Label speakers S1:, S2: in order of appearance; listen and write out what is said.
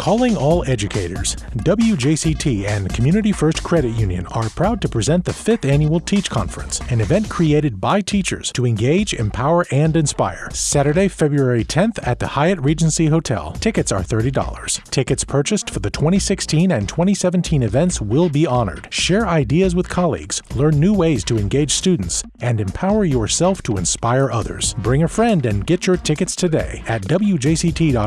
S1: Calling all educators, WJCT and Community First Credit Union are proud to present the 5th Annual Teach Conference, an event created by teachers to engage, empower, and inspire. Saturday, February 10th at the Hyatt Regency Hotel. Tickets are $30. Tickets purchased for the 2016 and 2017 events will be honored. Share ideas with colleagues, learn new ways to engage students, and empower yourself to inspire others. Bring a friend and get your tickets today at wjct.org/teach.